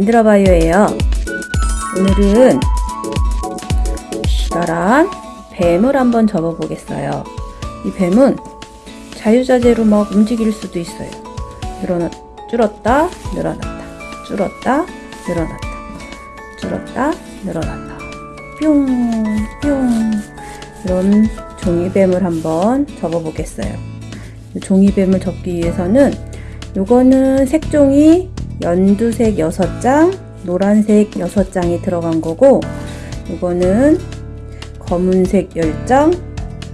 안녕하세요. 만들어 봐요 예요. 오늘은 기다란 뱀을 한번 접어 보겠어요. 이 뱀은 자유자재로 막 움직일 수도 있어요. 늘어났, 줄었다, 늘어났다, 줄었다, 늘어났다, 줄었다, 늘어났다. 뿅, 뿅. 이런 종이뱀을 한번 접어 보겠어요. 종이뱀을 접기 위해서는 요거는 색종이 연두색 6장, 노란색 6장이 들어간 거고 요거는 검은색 10장,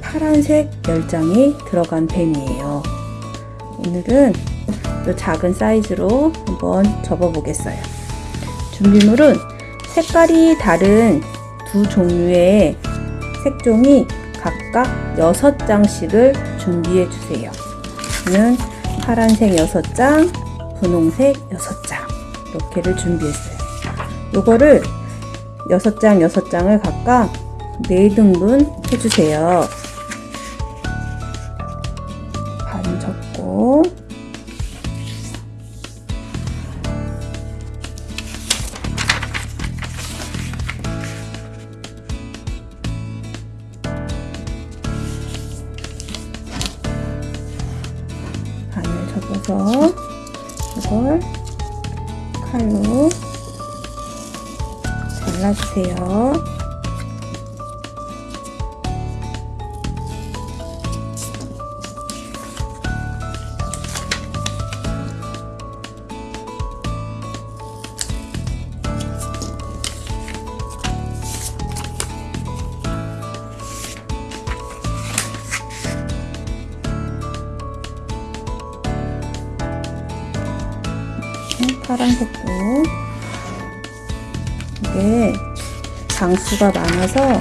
파란색 10장이 들어간 뱀이에요. 오늘은 요 작은 사이즈로 한번 접어 보겠어요. 준비물은 색깔이 다른 두 종류의 색종이 각각 6장씩을 준비해 주세요. 파란색 6장, 분홍색 6장 이렇게를 준비했어요. 요거를 6장 6장을 각각 4등분 해주세요. 반 접고 반을 접어서 이걸 칼로 잘라주세요. 장수가 많아서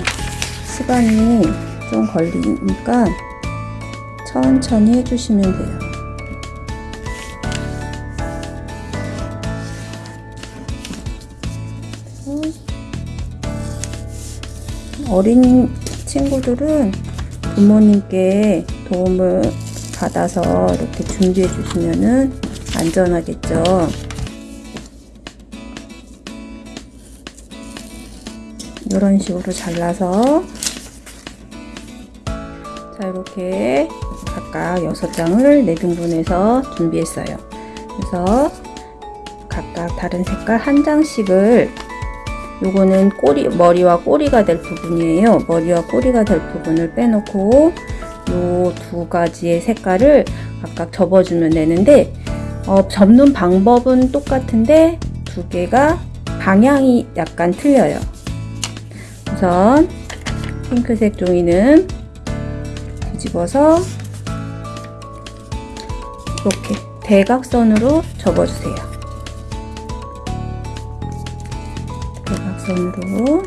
시간이 좀 걸리니까 천천히 해주시면 돼요. 어린 친구들은 부모님께 도움을 받아서 이렇게 준비해 주시면은 안전하겠죠. 이런 식으로 잘라서 자 이렇게 각각 6장을 4등분해서 준비했어요. 그래서 각각 다른 색깔 한 장씩을 요거는 꼬리 머리와 꼬리가 될 부분이에요. 머리와 꼬리가 될 부분을 빼놓고 요 두 가지의 색깔을 각각 접어주면 되는데 어, 접는 방법은 똑같은데 두 개가 방향이 약간 틀려요 우선 핑크색 종이는 뒤집어서 이렇게 대각선으로 접어주세요. 대각선으로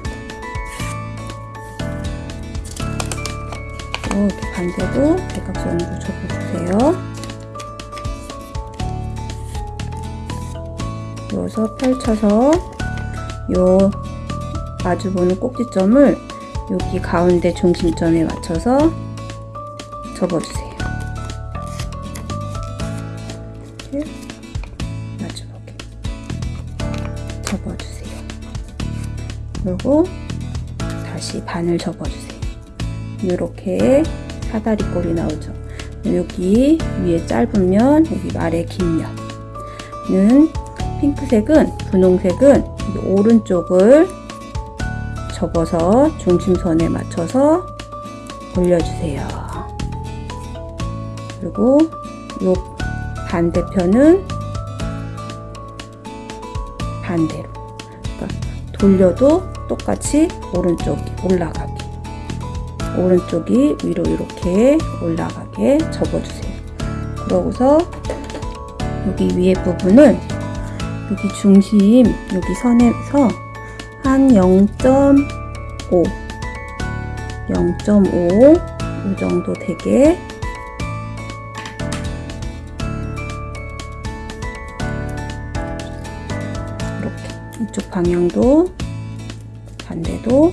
이렇게 반대도 대각선으로 접어주세요. 이어서 펼쳐서 요 마주보는 꼭지점을 여기 가운데 중심점에 맞춰서 접어주세요. 마주보게 접어주세요. 그리고 다시 반을 접어주세요. 이렇게 사다리 꼴이 나오죠. 여기 위에 짧은 면, 여기 아래 긴 면은 핑크색은 분홍색은 오른쪽을 접어서 중심선에 맞춰서 올려주세요. 그리고 요 반대편은 반대로 그러니까 돌려도 똑같이 오른쪽이 올라가게 오른쪽이 위로 이렇게 올라가게 접어주세요. 그러고서 여기 위에 부분은 여기 중심 여기 선에서 한 0.5 0.5 이 정도 되게 이렇게 이쪽 방향도 반대도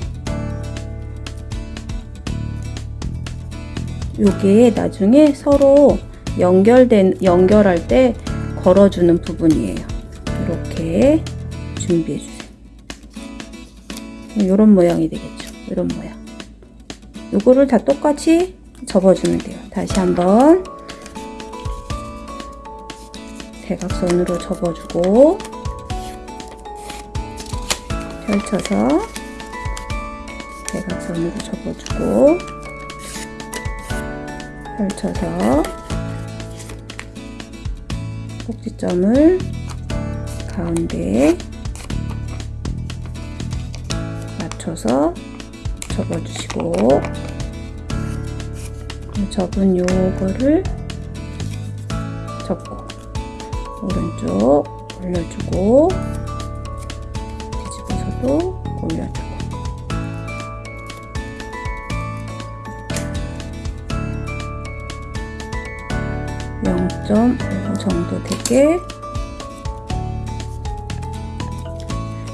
요게 나중에 서로 연결된 연결할 때 걸어주는 부분이에요. 이렇게 준비해 주세요. 이런 모양이 되겠죠. 이런 모양. 요거를 다 똑같이 접어주면 돼요. 다시 한번 대각선으로 접어주고 펼쳐서 대각선으로 접어주고 펼쳐서 꼭지점을 가운데 맞춰서 접어주시고 접은 요거를 접고 오른쪽 올려주고 뒤집어서도 올려주고. 0.5 정도 되게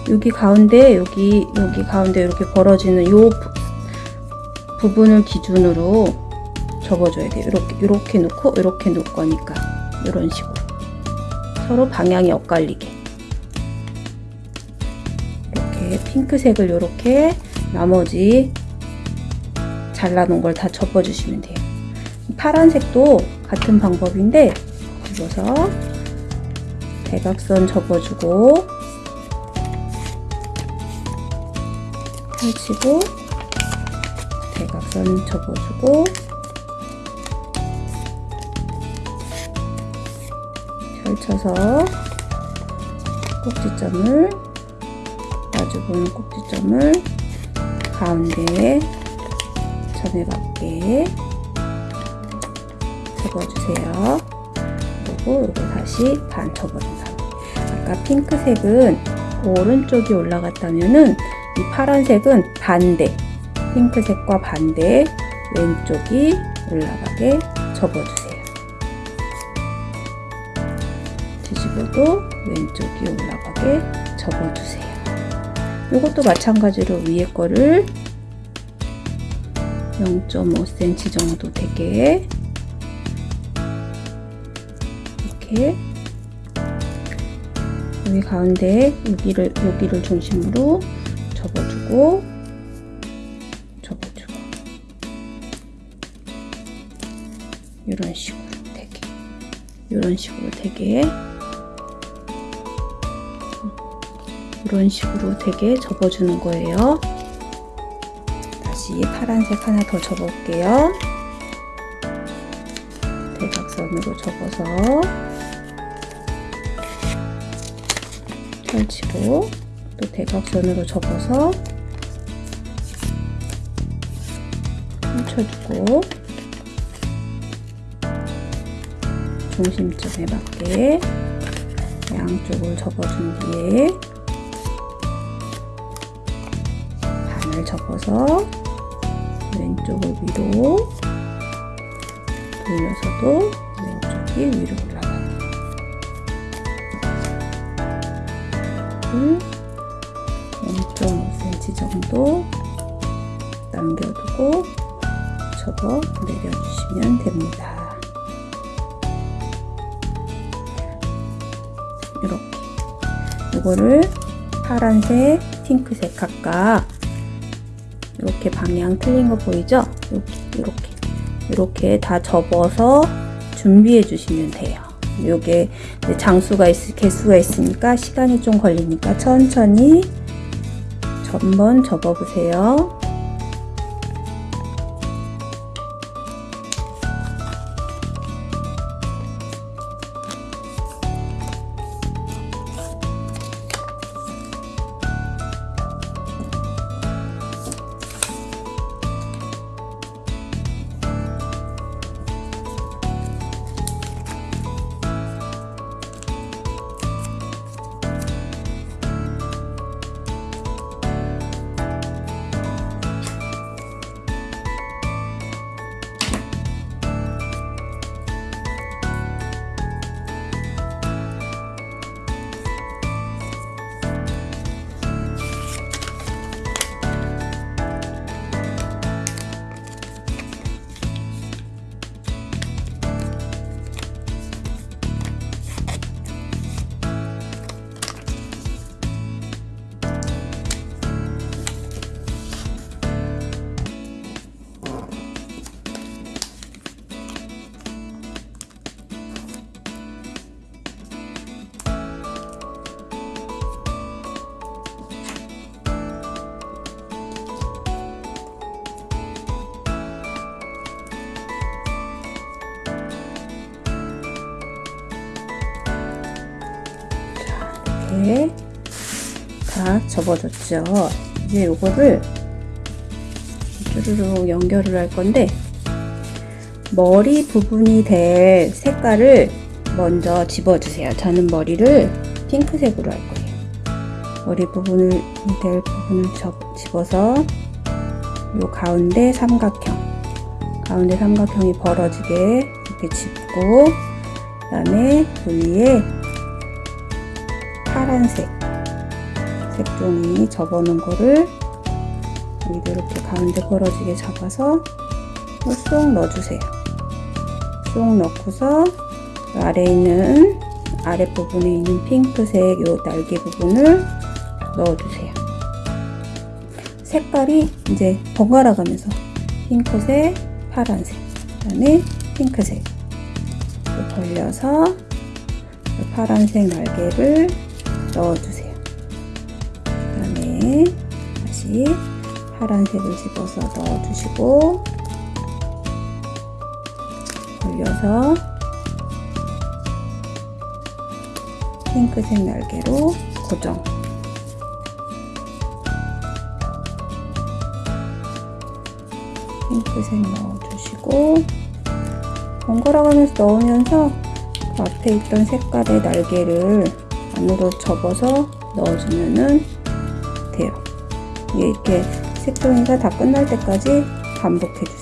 여기 가운데 여기 여기 가운데 이렇게 벌어지는 요 부, 부분을 기준으로 접어줘야 돼요. 이렇게 이렇게 놓고 이렇게 놓을 거니까 이런 식으로 서로 방향이 엇갈리게 이렇게 핑크색을 이렇게 나머지 잘라놓은 걸 다 접어주시면 돼요. 파란색도 같은 방법인데 접어서 대각선 접어주고 펼치고 대각선 접어주고 펼쳐서 꼭지점을 마주보는 꼭지점을 가운데에 점에 맞게 접어주세요. 그리고 이거 다시 반 접어준 다음에 아까 핑크색은 오른쪽이 올라갔다면은 이 파란색은 반대 핑크색과 반대 왼쪽이 올라가게 접어주세요. 뒤집어도 왼쪽이 올라가게 접어주세요. 이것도 마찬가지로 위에 거를 0.5cm 정도 되게 이렇게 여기 가운데 여기를 여기를 중심으로 접어주고 접어주고 이런 식으로 되게 이런 식으로 되게 이런 식으로 되게 접어주는 거예요. 다시 파란색 하나 더 접어볼게요. 대각선으로 접어서 펼치고 또 대각선으로 접어서 펼쳐주고 중심점에 맞게 양쪽을 접어준 뒤에 반을 접어서 왼쪽을 위로 돌려서도 왼쪽이 위로 올라가게 0.5cm 정도 남겨두고 접어 내려주시면 됩니다. 이렇게 이거를 파란색, 핑크색 각각 이렇게 방향 틀린 거 보이죠? 이렇게 이렇게 다 접어서 준비해 주시면 돼요. 요게 장수가 있, 개수가 있으니까 시간이 좀 걸리니까 천천히 전번 접어 보세요. 이렇게 다 접어줬죠. 이제 요거를 쭈루루 연결을 할 건데 머리 부분이 될 색깔을 먼저 집어주세요. 저는 머리를 핑크색으로 할 거예요. 머리 부분을 될 부분을 접, 집어서 요 가운데 삼각형 가운데 삼각형이 벌어지게 이렇게 짚고 그 다음에 그 위에 파란색 색종이 접어놓은 거를 여기도 이렇게 가운데 벌어지게 잡아서 쏙 넣어주세요. 쏙 넣고서 아래에 있는 아랫부분에 있는 핑크색 요 날개 부분을 넣어주세요. 색깔이 이제 번갈아 가면서 핑크색, 파란색, 그 다음에 핑크색 벌려서 파란색 날개를 파란색을 집어서 넣어주시고 벌려서 핑크색 날개로 고정 핑크색 넣어주시고 번갈아 가면서 넣으면서 그 앞에 있던 색깔의 날개를 안으로 접어서 넣어주면 돼요. 이렇게 색종이가 다 끝날 때까지 반복해주세요.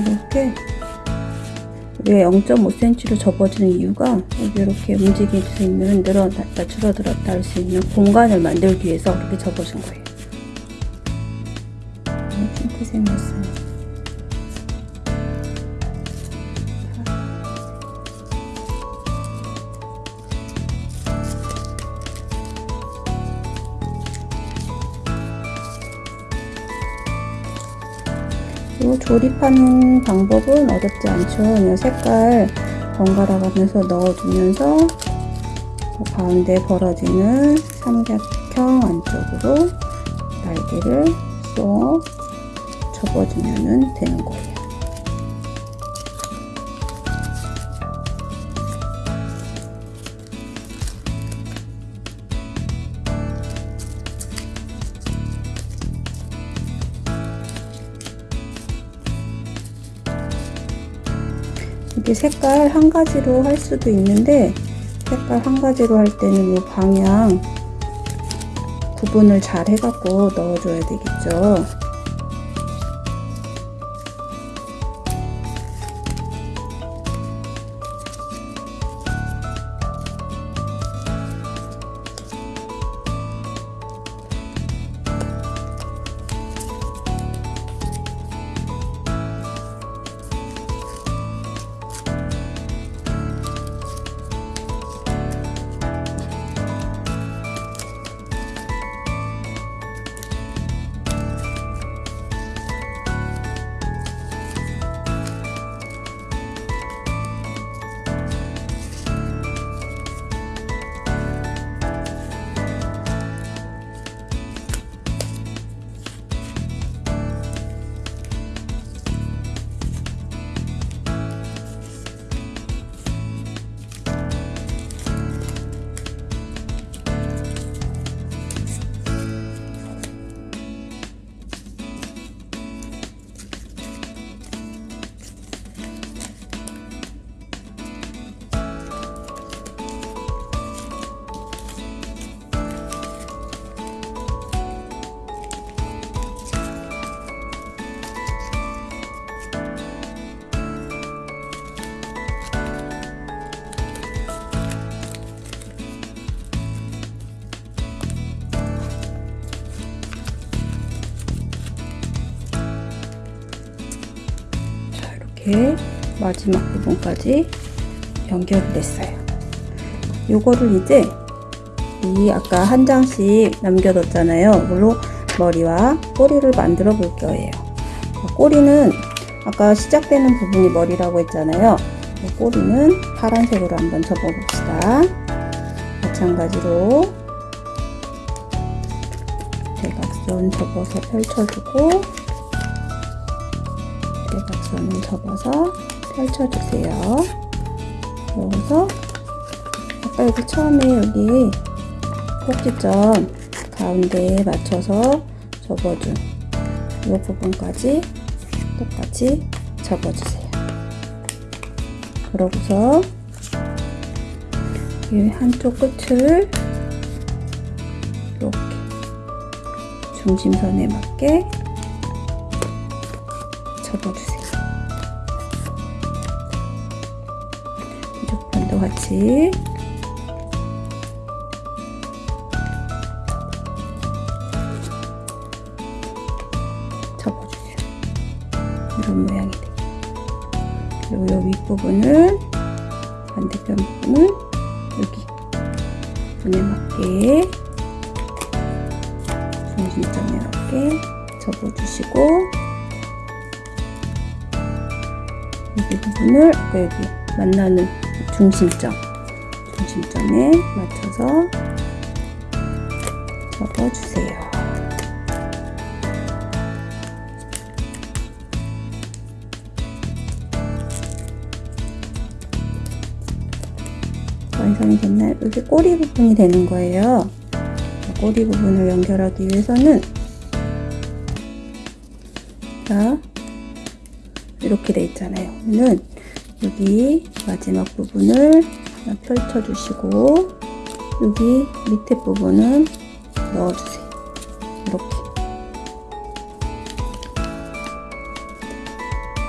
이렇게 왜 0.5cm로 접어지는 이유가 이렇게 움직일 수 있는 늘어났다 줄어들었다 할 수 있는 공간을 만들기 위해서 이렇게 접어준 거예요. 핑크색 넣었습니 조립하는 방법은 어렵지 않죠. 그냥 색깔 번갈아 가면서 넣어주면서 그 가운데 벌어지는 삼각형 안쪽으로 날개를 쏙 접어주면 되는 거예요. 이게 색깔 한 가지로 할 수도 있는데 색깔 한 가지로 할 때는 이 방향 구분을 잘 해갖고 넣어줘야 되겠죠. 이렇게 마지막 부분까지 연결이 됐어요. 요거를 이제 이 아까 한 장씩 남겨뒀잖아요. 이걸로 머리와 꼬리를 만들어 볼 거예요. 꼬리는 아까 시작되는 부분이 머리라고 했잖아요. 꼬리는 파란색으로 한번 접어 봅시다. 마찬가지로 대각선 접어서 펼쳐주고 대각선을 접어서 펼쳐주세요. 그러고서 아까 여기 처음에 여기 꼭지점 가운데에 맞춰서 접어준 이 부분까지 똑같이 접어주세요. 그러고서 이 한쪽 끝을 이렇게 중심선에 맞게 접어주세요. 같이 접어주세요. 이런 모양이 돼요. 그리고 이 윗부분을 반대편 부분을 여기 부분에 맞게 중심점에 맞게 접어주시고 여기 부분을 아까 여기 만나는 중심점 중심점에 맞춰서 접어주세요. 완성이 됐나요? 여기 꼬리 부분이 되는 거예요. 꼬리 부분을 연결하기 위해서는 자 이렇게 돼 있잖아요. 는 여기 마지막 부분을 펼쳐주시고 여기 밑에 부분은 넣어주세요. 이렇게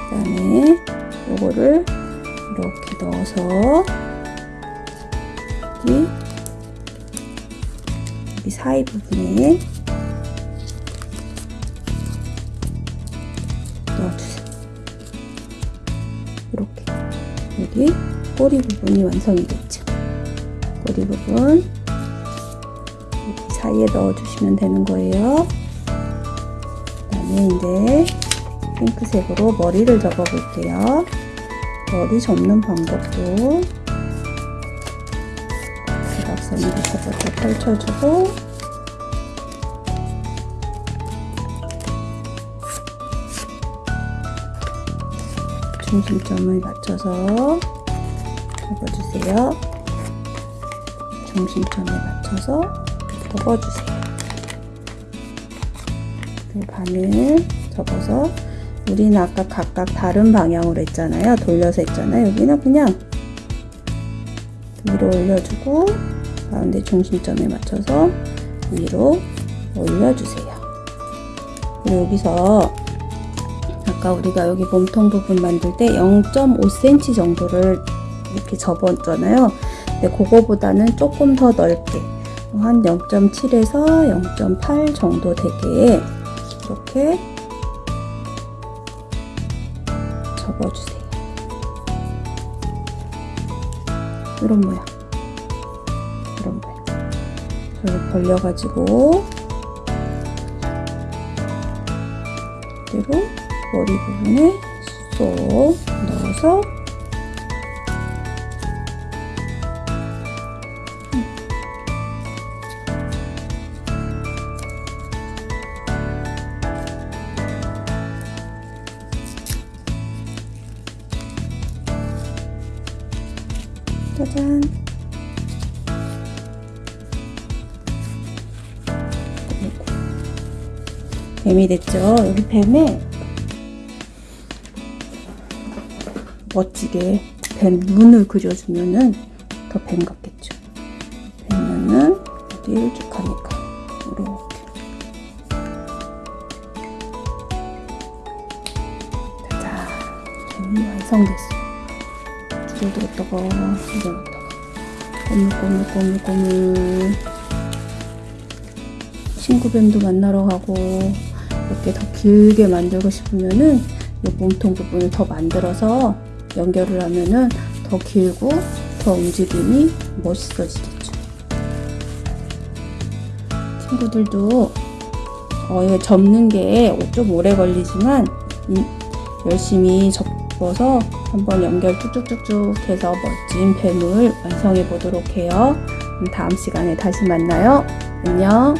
그 다음에 요거를 이렇게 넣어서 여기, 여기 사이 부분에 꼬리 부분이 완성이 됐죠. 꼬리 부분 사이에 넣어주시면 되는 거예요. 그다음에 이제 핑크색으로 머리를 접어볼게요. 머리 접는 방법도 대각선으로 접어서 펼쳐주고 중심점을 맞춰서 접어주세요. 중심점에 맞춰서 접어주세요. 그 반을 접어서 우리는 아까 각각 다른 방향으로 했잖아요. 돌려서 했잖아요. 여기는 그냥 위로 올려주고 가운데 중심점에 맞춰서 위로 올려주세요. 그리고 여기서 아까 우리가 여기 몸통 부분 만들 때 0.5cm 정도를 이렇게 접었잖아요. 근데 그거보다는 조금 더 넓게 한 0.7에서 0.8 정도 되게 이렇게 접어주세요. 이런 모양. 이런 모양. 그리고 벌려가지고 그리고 머리 부분에 쏙 넣어서 뱀이 됐죠? 여기 뱀에 멋지게 뱀 눈을 그려주면은 더 뱀 같겠죠? 뱀 눈은 어디 일쭉하니까 이렇게. 짜잔 뱀이 완성됐어요 두들두들다가 이러다가. 꼬물꼬물꼬물꼬물. 친구뱀도 만나러 가고 이렇게 더 길게 만들고 싶으면은 이 몸통 부분을 더 만들어서 연결을 하면은 더 길고 더 움직임이 멋있어지겠죠. 친구들도 어, 이거 접는 게 좀 오래 걸리지만 이- 열심히 접어서 한번 연결 쭉쭉쭉쭉 해서 멋진 뱀을 완성해 보도록 해요. 다음 시간에 다시 만나요. 안녕.